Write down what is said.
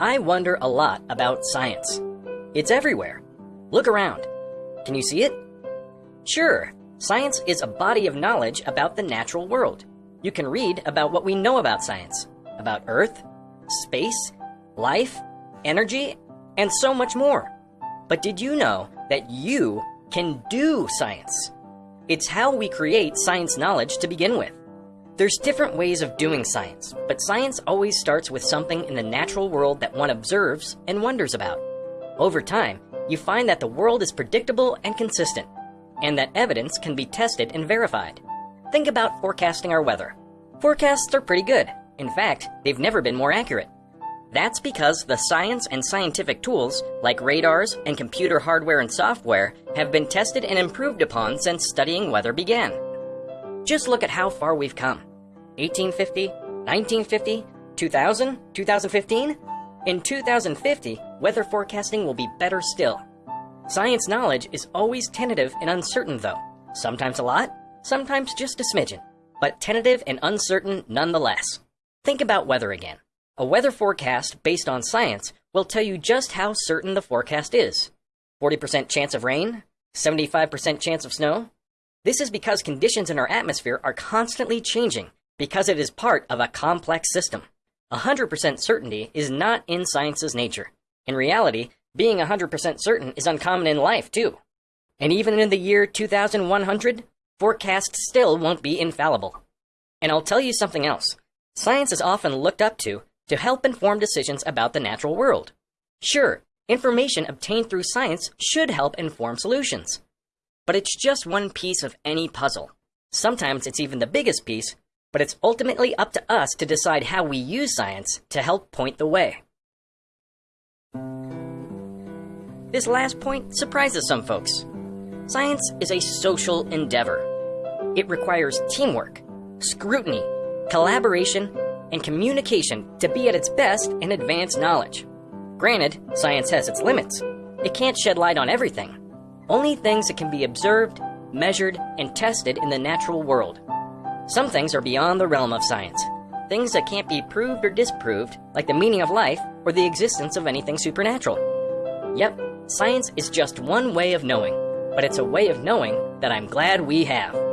I wonder a lot about science. It's everywhere. Look around. Can you see it? Sure, science is a body of knowledge about the natural world. You can read about what we know about science, about Earth, space, life, energy, and so much more. But did you know that you can do science? It's how we create science knowledge to begin with. There's different ways of doing science, but science always starts with something in the natural world that one observes and wonders about. Over time, you find that the world is predictable and consistent, and that evidence can be tested and verified. Think about forecasting our weather. Forecasts are pretty good. In fact, they've never been more accurate. That's because the science and scientific tools, like radars and computer hardware and software, have been tested and improved upon since studying weather began. Just look at how far we've come. 1850, 1950, 2000, 2015? In 2050, weather forecasting will be better still. Science knowledge is always tentative and uncertain though. Sometimes a lot, sometimes just a smidgen. But tentative and uncertain nonetheless. Think about weather again. A weather forecast based on science will tell you just how certain the forecast is. 40% chance of rain? 75% chance of snow? This is because conditions in our atmosphere are constantly changing because it is part of a complex system. 100% certainty is not in science's nature. In reality, being 100% certain is uncommon in life, too. And even in the year 2100, forecasts still won't be infallible. And I'll tell you something else. Science is often looked up to to help inform decisions about the natural world. Sure, information obtained through science should help inform solutions. But it's just one piece of any puzzle. Sometimes it's even the biggest piece but it's ultimately up to us to decide how we use science to help point the way. This last point surprises some folks. Science is a social endeavor. It requires teamwork, scrutiny, collaboration, and communication to be at its best and advance knowledge. Granted, science has its limits. It can't shed light on everything. Only things that can be observed, measured, and tested in the natural world. Some things are beyond the realm of science. Things that can't be proved or disproved, like the meaning of life or the existence of anything supernatural. Yep, science is just one way of knowing, but it's a way of knowing that I'm glad we have.